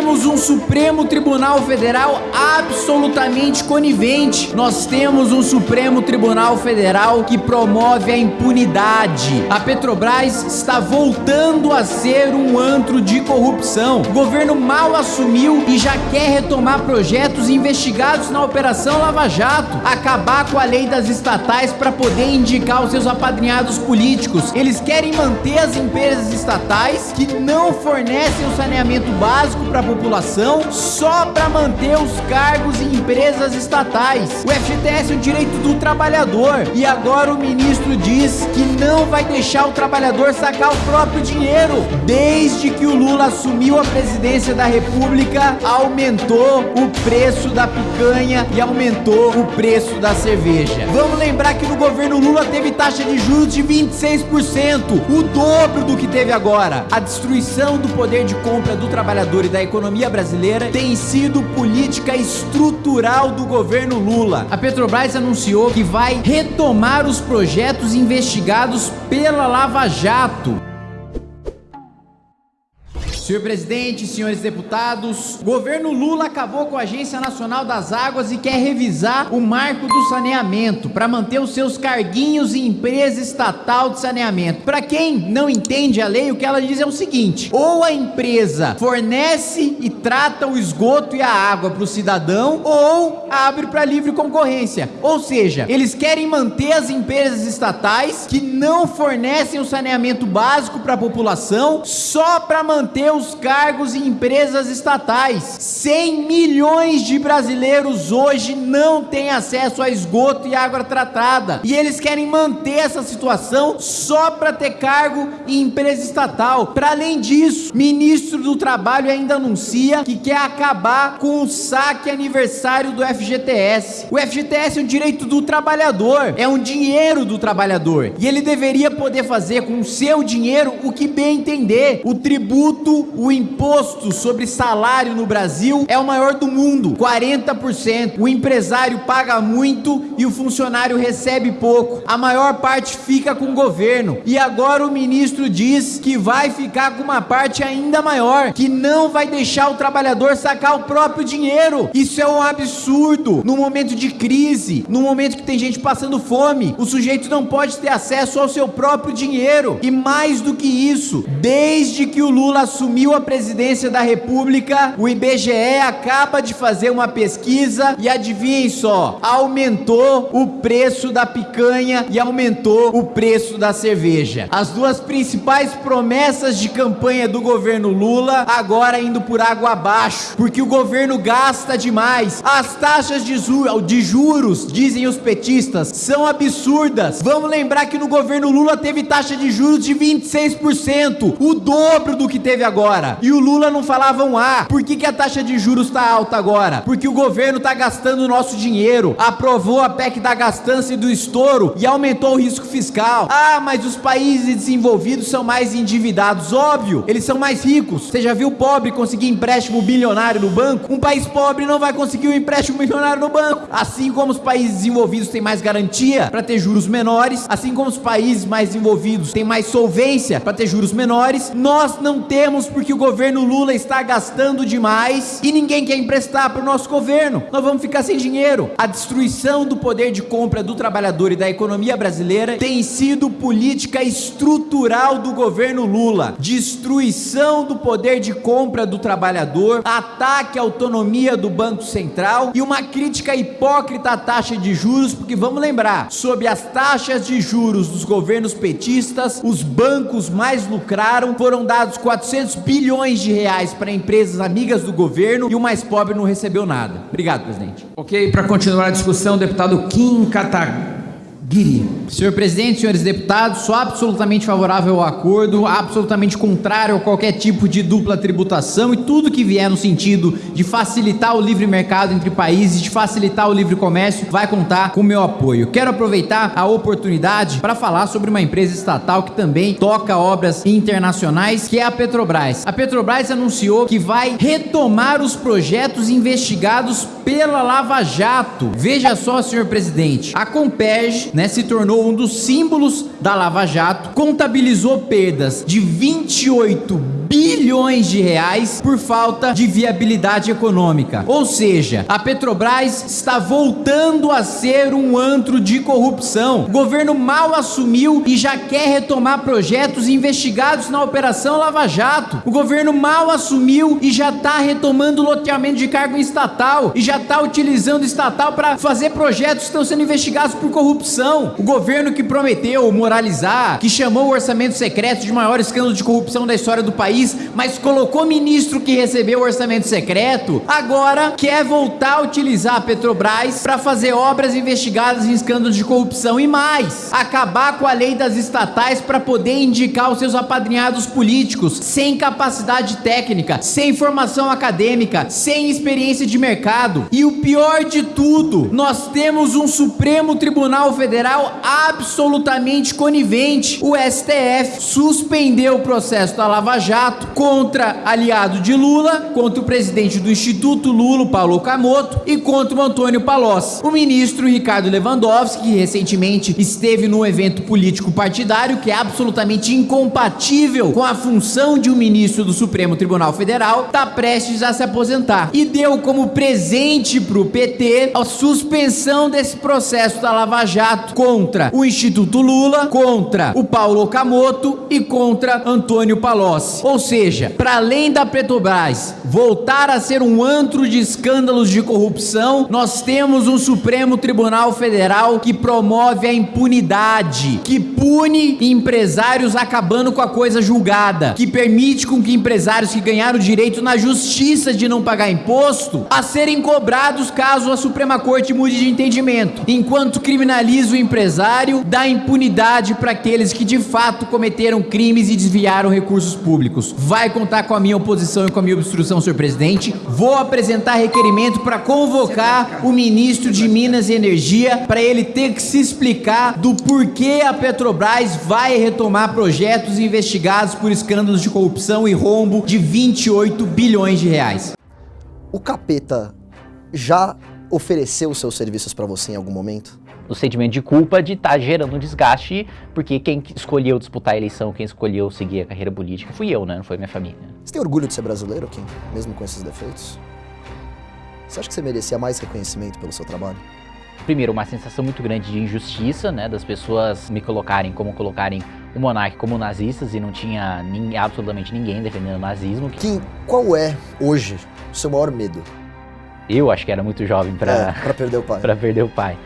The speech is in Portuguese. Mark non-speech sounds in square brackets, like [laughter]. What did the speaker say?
temos um Supremo Tribunal Federal absolutamente conivente. Nós temos um Supremo Tribunal Federal que promove a impunidade. A Petrobras está voltando a ser um antro de corrupção. O governo mal assumiu e já quer retomar projetos investigados na Operação Lava Jato, acabar com a lei das estatais para poder indicar os seus apadrinhados políticos. Eles querem manter as empresas estatais que não fornecem o saneamento básico para população só para manter os cargos em empresas estatais. O FGTS é um direito do trabalhador e agora o ministro diz que não vai deixar o trabalhador sacar o próprio dinheiro. Desde que o Lula assumiu a presidência da República, aumentou o preço da picanha e aumentou o preço da cerveja. Vamos lembrar que no governo Lula teve taxa de juros de 26%, o dobro do que teve agora. A destruição do poder de compra do trabalhador e da economia brasileira tem sido política estrutural do governo Lula. A Petrobras anunciou que vai retomar os projetos investigados pela Lava Jato. Senhor presidente, senhores deputados, o governo Lula acabou com a Agência Nacional das Águas e quer revisar o marco do saneamento para manter os seus carguinhos em empresa estatal de saneamento. Para quem não entende a lei, o que ela diz é o seguinte: ou a empresa fornece e trata o esgoto e a água para o cidadão, ou abre para livre concorrência. Ou seja, eles querem manter as empresas estatais que não fornecem o saneamento básico para a população só para manter os cargos em empresas estatais. 100 milhões de brasileiros hoje não têm acesso a esgoto e água tratada. E eles querem manter essa situação só para ter cargo em empresa estatal. Para além disso, ministro do Trabalho ainda anuncia que quer acabar com o saque aniversário do FGTS. O FGTS é um direito do trabalhador, é um dinheiro do trabalhador. E ele deveria poder fazer com o seu dinheiro o que bem entender. O tributo o imposto sobre salário no Brasil é o maior do mundo, 40%. O empresário paga muito e o funcionário recebe pouco. A maior parte fica com o governo. E agora o ministro diz que vai ficar com uma parte ainda maior, que não vai deixar o trabalhador sacar o próprio dinheiro. Isso é um absurdo. No momento de crise, no momento que tem gente passando fome, o sujeito não pode ter acesso ao seu próprio dinheiro. E mais do que isso, desde que o Lula assumiu assumiu a presidência da República, o IBGE acaba de fazer uma pesquisa e adivinhem só, aumentou o preço da picanha e aumentou o preço da cerveja. As duas principais promessas de campanha do governo Lula agora indo por água abaixo, porque o governo gasta demais. As taxas de, de juros, dizem os petistas, são absurdas. Vamos lembrar que no governo Lula teve taxa de juros de 26%, o dobro do que teve agora agora. E o Lula não falava um A. Por que, que a taxa de juros está alta agora? Porque o governo está gastando o nosso dinheiro. Aprovou a PEC da gastança e do estouro e aumentou o risco fiscal. Ah, mas os países desenvolvidos são mais endividados. Óbvio, eles são mais ricos. Você já viu pobre conseguir empréstimo bilionário no banco? Um país pobre não vai conseguir um empréstimo milionário no banco. Assim como os países desenvolvidos têm mais garantia para ter juros menores, assim como os países mais desenvolvidos têm mais solvência para ter juros menores, nós não temos porque o governo Lula está gastando demais e ninguém quer emprestar para o nosso governo. Nós vamos ficar sem dinheiro. A destruição do poder de compra do trabalhador e da economia brasileira tem sido política estrutural do governo Lula. Destruição do poder de compra do trabalhador, ataque à autonomia do Banco Central e uma crítica hipócrita à taxa de juros, porque vamos lembrar, sob as taxas de juros dos governos petistas, os bancos mais lucraram, foram dados 400 bilhões de reais para empresas amigas do governo e o mais pobre não recebeu nada. Obrigado, presidente. Ok, para continuar a discussão, deputado Kim Kataguiri. Senhor presidente, senhores deputados, sou absolutamente favorável ao acordo, absolutamente contrário a qualquer tipo de dupla tributação e tudo que vier no sentido de facilitar o livre mercado entre países, de facilitar o livre comércio, vai contar com meu apoio. Quero aproveitar a oportunidade para falar sobre uma empresa estatal que também toca obras internacionais, que é a Petrobras. A Petrobras anunciou que vai retomar os projetos investigados pela Lava Jato. Veja só, senhor presidente, a Comperj, né, se tornou um dos símbolos da Lava Jato, contabilizou perdas de 28 bilhões de reais por falta de viabilidade econômica. Ou seja, a Petrobras está voltando a ser um antro de corrupção. O governo mal assumiu e já quer retomar projetos investigados na Operação Lava Jato. O governo mal assumiu e já está retomando loteamento de cargo estatal e já está utilizando estatal para fazer projetos que estão sendo investigados por corrupção. O governo que prometeu moralizar, que chamou o orçamento secreto de maior escândalo de corrupção da história do país, mas colocou ministro que recebeu orçamento secreto, agora quer voltar a utilizar a Petrobras para fazer obras investigadas em escândalos de corrupção e mais, acabar com a lei das estatais para poder indicar os seus apadrinhados políticos sem capacidade técnica, sem formação acadêmica, sem experiência de mercado. E o pior de tudo, nós temos um Supremo Tribunal Federal absolutamente conivente. O STF suspendeu o processo da Lava Jato contra aliado de Lula, contra o presidente do Instituto Lula, Paulo Camoto, e contra o Antônio Palocci. O ministro Ricardo Lewandowski, que recentemente esteve num evento político partidário que é absolutamente incompatível com a função de um ministro do Supremo Tribunal Federal, está prestes a se aposentar. E deu como presente para o PT a suspensão desse processo da Lava Jato contra o Instituto Lula, contra o Paulo Okamoto e contra Antônio Palocci. Ou seja, para além da Petrobras voltar a ser um antro de escândalos de corrupção, nós temos um Supremo Tribunal Federal que promove a impunidade, que pune empresários acabando com a coisa julgada, que permite com que empresários que ganharam direito na justiça de não pagar imposto a serem cobrados caso a Suprema Corte mude de entendimento, enquanto criminaliza o empresário, dá impunidade para aqueles que de fato cometeram crimes e desviaram recursos públicos. Vai contar com a minha oposição e com a minha obstrução, senhor presidente. Vou apresentar requerimento para convocar o ministro de Minas e Energia para ele ter que se explicar do porquê a Petrobras vai retomar projetos investigados por escândalos de corrupção e rombo de 28 bilhões de reais. O capeta já ofereceu seus serviços para você em algum momento? O sentimento de culpa de estar tá gerando um desgaste, porque quem escolheu disputar a eleição, quem escolheu seguir a carreira política fui eu, né? Não foi minha família. Você tem orgulho de ser brasileiro, Kim? Mesmo com esses defeitos? Você acha que você merecia mais reconhecimento pelo seu trabalho? Primeiro, uma sensação muito grande de injustiça, né? Das pessoas me colocarem como colocarem o monarca como nazistas e não tinha nem, absolutamente ninguém defendendo o nazismo. Kim, qual é, hoje, o seu maior medo? Eu acho que era muito jovem para é, perder o pai. [laughs] para perder o pai.